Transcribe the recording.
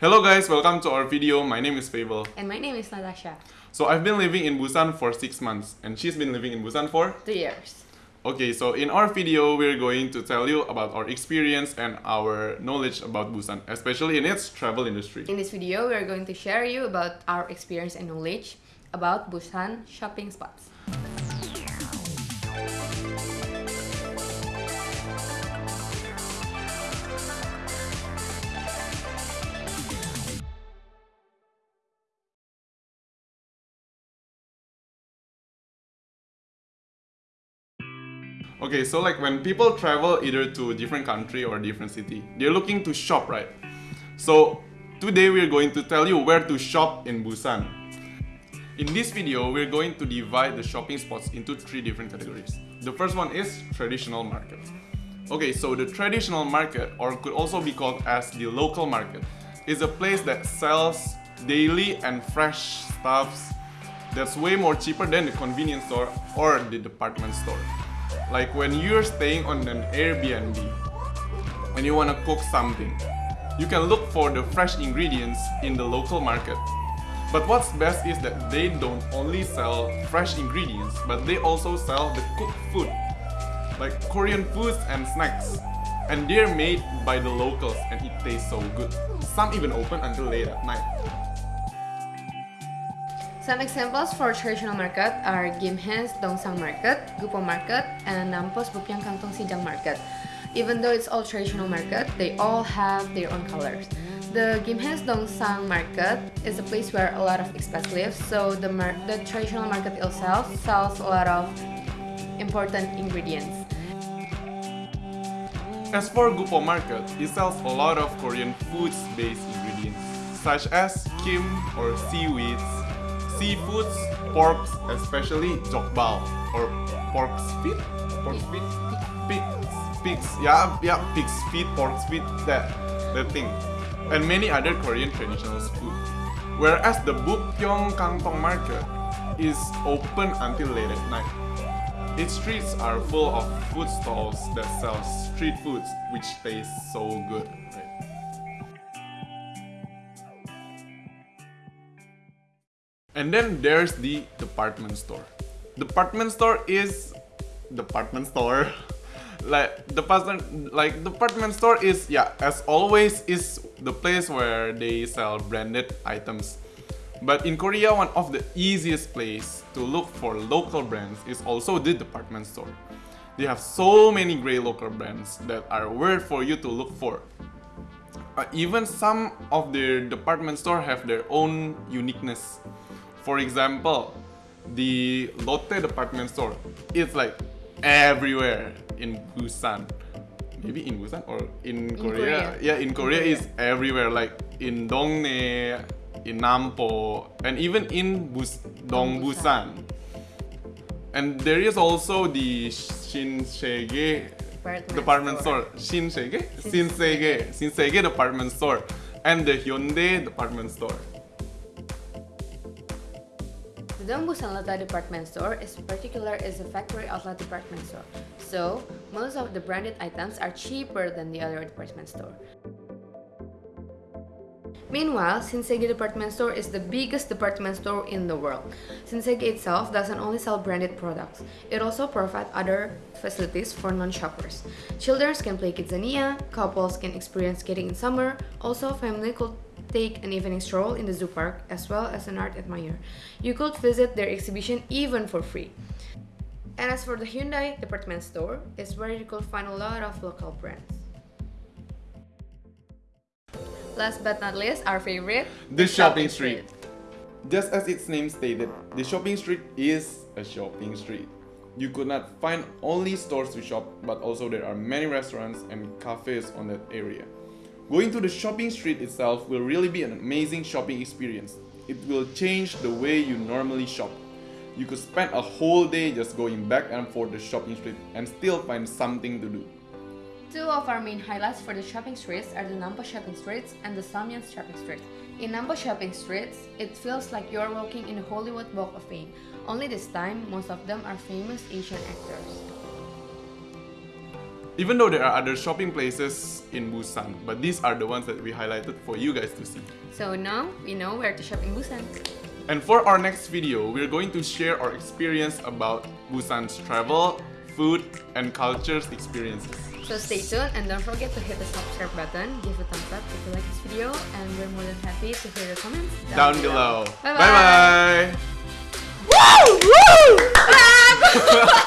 Hello guys, welcome to our video. My name is Fable. And my name is Natasha. So I've been living in Busan for 6 months and she's been living in Busan for? Two years. Okay, so in our video, we're going to tell you about our experience and our knowledge about Busan, especially in its travel industry. In this video, we're going to share you about our experience and knowledge about Busan shopping spots. Okay, so like when people travel either to a different country or a different city, they're looking to shop, right? So today we're going to tell you where to shop in Busan. In this video, we're going to divide the shopping spots into three different categories. The first one is traditional market. Okay, so the traditional market, or could also be called as the local market, is a place that sells daily and fresh stuffs that's way more cheaper than the convenience store or the department store. Like when you're staying on an Airbnb and you want to cook something, you can look for the fresh ingredients in the local market. But what's best is that they don't only sell fresh ingredients, but they also sell the cooked food, like Korean foods and snacks. And they're made by the locals and it tastes so good. Some even open until late at night. Some examples for traditional market are Gimhae's Dongsang Market, Gupo Market, and Nampos Bupyeong Kangtong Sijang Market. Even though it's all traditional market, they all have their own colors. The Gimhae's Dongsang Market is a place where a lot of expats live, so the, the traditional market itself sells a lot of important ingredients. As for Gupo Market, it sells a lot of Korean foods-based ingredients, such as kim or seaweeds, seafoods, porks, especially jokbal. Or pork's feet, pork's feet, pigs, pigs, yeah, yeah, pig's feet, pork's feet, that, that thing, and many other Korean traditional food. Whereas the Bupyeong Kangtong Market is open until late at night. Its streets are full of food stalls that sell street foods which taste so good. And then there's the department store. Department store is department store. like department like department store is yeah as always is the place where they sell branded items. But in Korea, one of the easiest place to look for local brands is also the department store. They have so many great local brands that are worth for you to look for. Uh, even some of their department store have their own uniqueness. For example, the Lotte department store is like everywhere in Busan. Maybe in Busan or in, In Korea. Korea. Yeah, in Korea Korea. is everywhere like in Dongnae, in Nampo, and even in Bus Dongbusan. And there is also the Shinsegae Department, department store. Shinsegae? Shinsege. Shinsege department store. And the Hyundai department store. Lotte department store is particular as a factory outlet department store, so most of the branded items are cheaper than the other department store. Meanwhile, Shinsege department store is the biggest department store in the world. Shinsege itself doesn't only sell branded products, it also provides other facilities for non-shoppers. Children can play Kidzania, couples can experience skating in summer, also family could take an evening stroll in the zoo park as well as an art admirer. You could visit their exhibition even for free. And as for the Hyundai department store, it's where you could find a lot of local brands. Last but not least, our favorite, The shopping street. Just as its name stated, the shopping street is a shopping street. You could not find only stores to shop, but also there are many restaurants and cafes on that area. Going to the shopping street itself will really be an amazing shopping experience. It will change the way you normally shop. You could spend a whole day just going back and forth the shopping street and still find something to do. Two of our main highlights for the shopping streets are the Nampo shopping streets and the Seomyeon shopping streets. In Nampo shopping streets, it feels like you're walking in the Hollywood Walk of Fame. Only this time, most of them are famous Asian actors. Even though there are other shopping places in Busan, but these are the ones that we highlighted for you guys to see. So now we know where to shop in Busan. And for our next video, we're going to share our experience about Busan's travel, food, and cultures experiences. So stay tuned and don't forget to hit the subscribe button, give a thumbs up if you like this video, and we're more than happy to hear your comments Down below. Bye Bye bye. Woo! Woo! Ah!